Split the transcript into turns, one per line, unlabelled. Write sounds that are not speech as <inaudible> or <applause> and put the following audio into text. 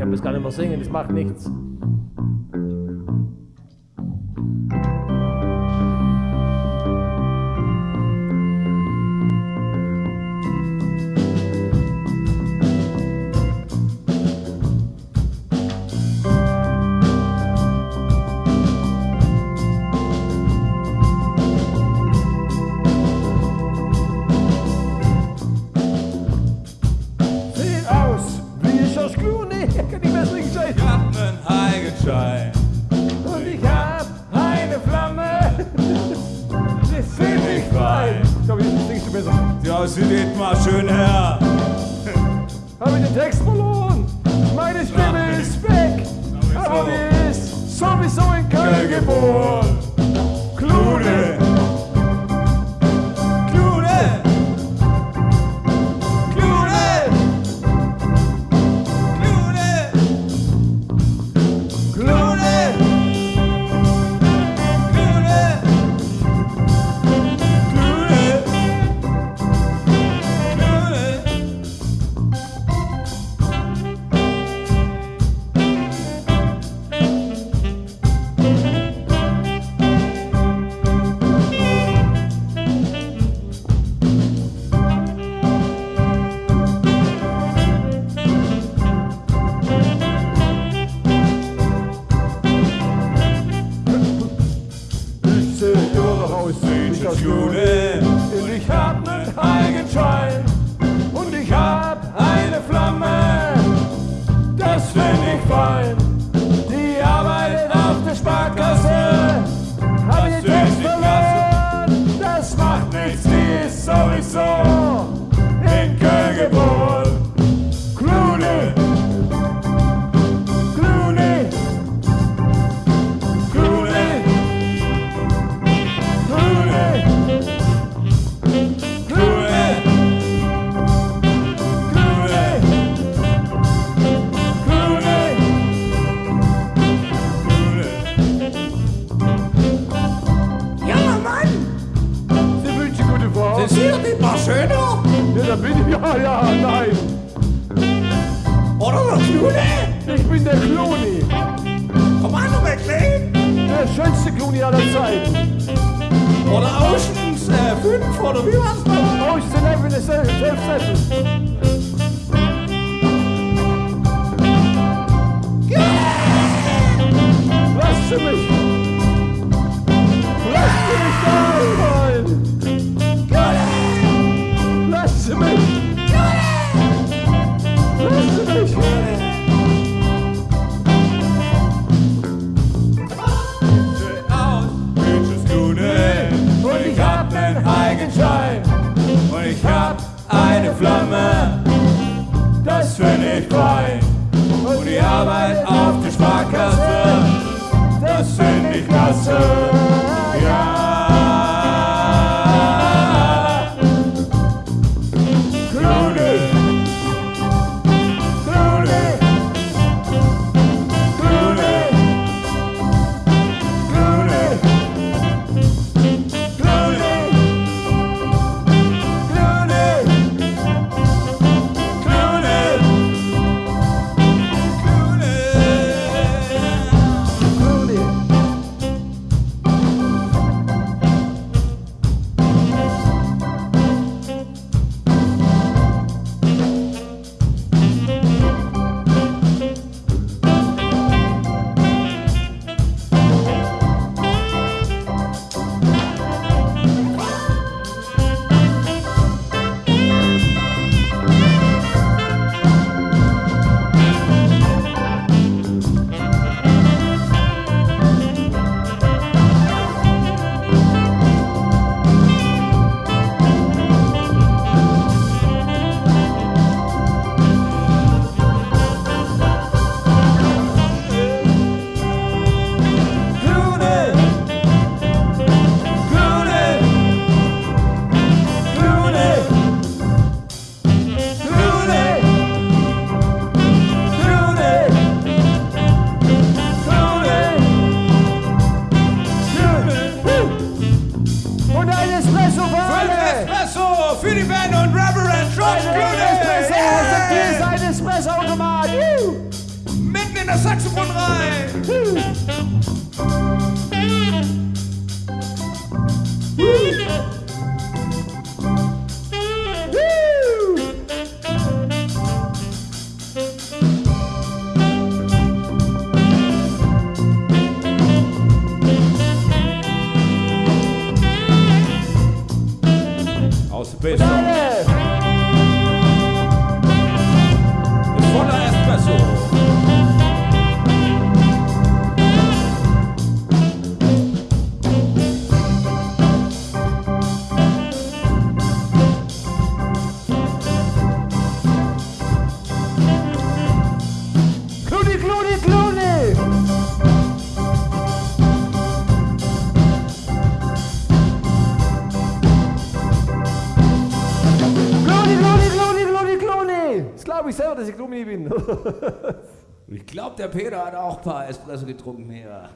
kann das gar nicht mehr singen, das macht nichts.
Ja, sie geht mal schön her.
Habe ich den Text verloren? Meine Stimme ist weg. Aber die ist sowieso in Köln geboren. Wie Das ist
die war schöner.
Ja, da bin ich. Ja, ja, nein.
Oder der Clooney?
Ich bin der Clooney.
Kommando McLean?
Der schönste Clooney aller Zeiten.
Oder Oceans 5 äh, oder wie war's noch?
11 ist
11, 11, 11. eine Flamme!
Das find ich fein!
Und die Arbeit auf der Sparkasse!
Das find ich klasse!
Reverend George
Ein Espresso,
Clooney!
hier ist ein Espressoautomat. Juhu.
das Saxophon rein.
pesos. Kluni! Das glaube ich selber, dass ich Kluni bin. <laughs>
Ich glaube, der Peter hat auch ein paar Espresso getrunken hier.